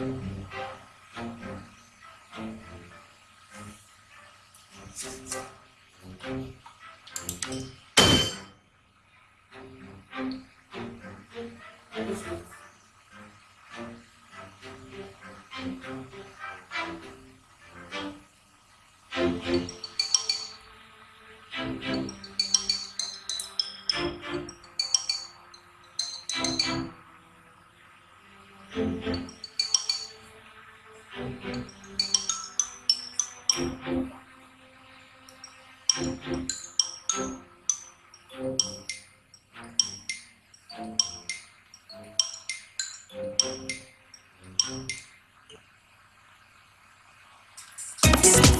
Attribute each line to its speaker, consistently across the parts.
Speaker 1: Thank you. Podcast.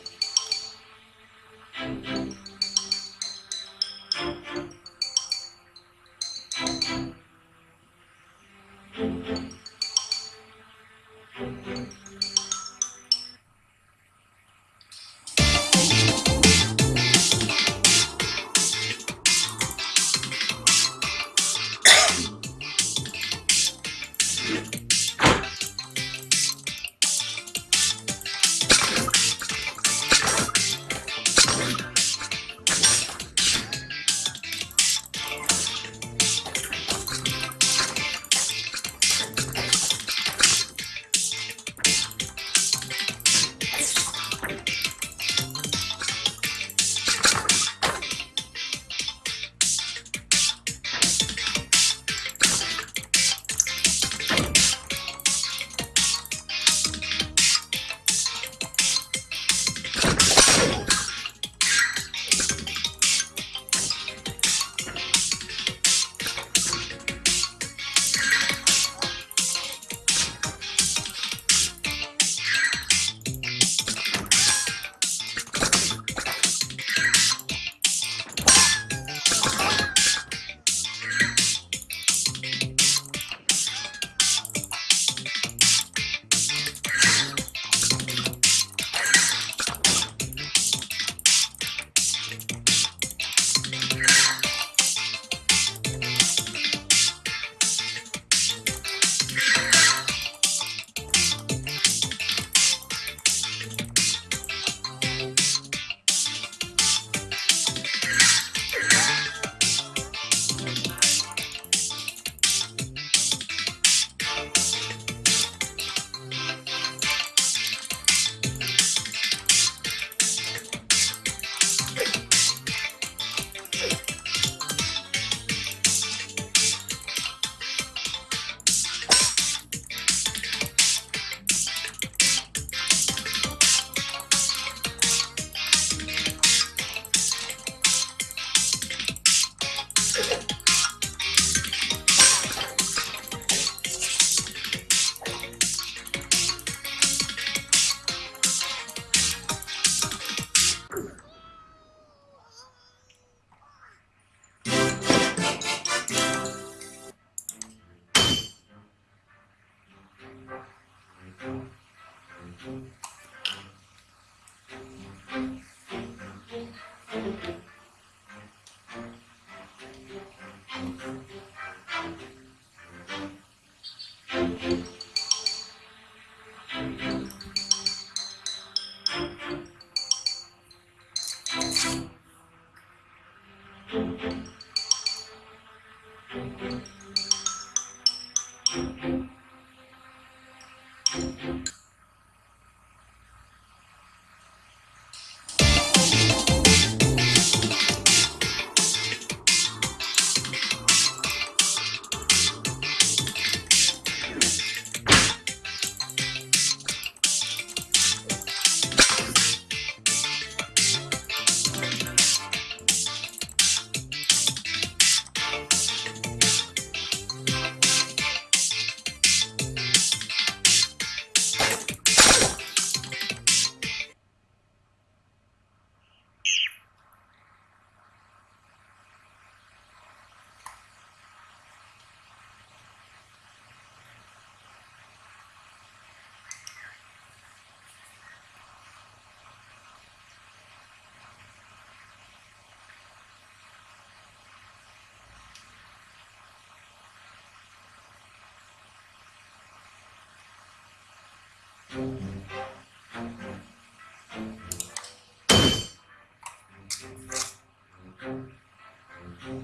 Speaker 1: Thank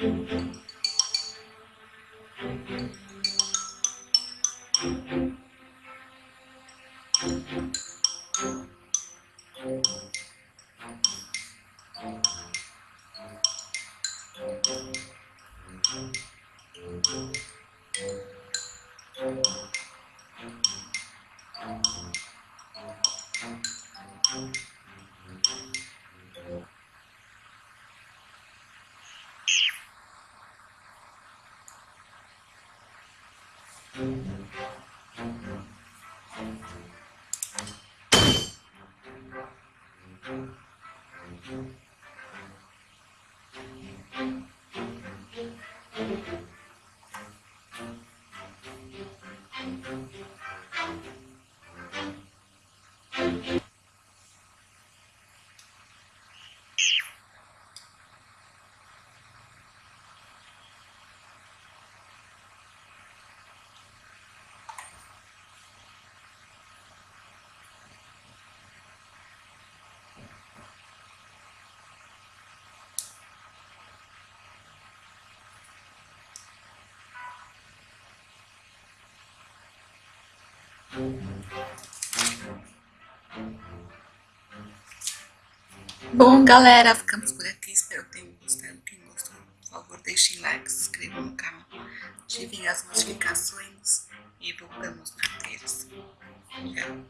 Speaker 1: mm -hmm. you. Mm-hmm. Bom, galera, ficamos por aqui. Espero que tenham gostado. Quem gostou, por favor, deixem like, se inscrevam no canal, ativem as notificações e voltamos na terça. Tchau.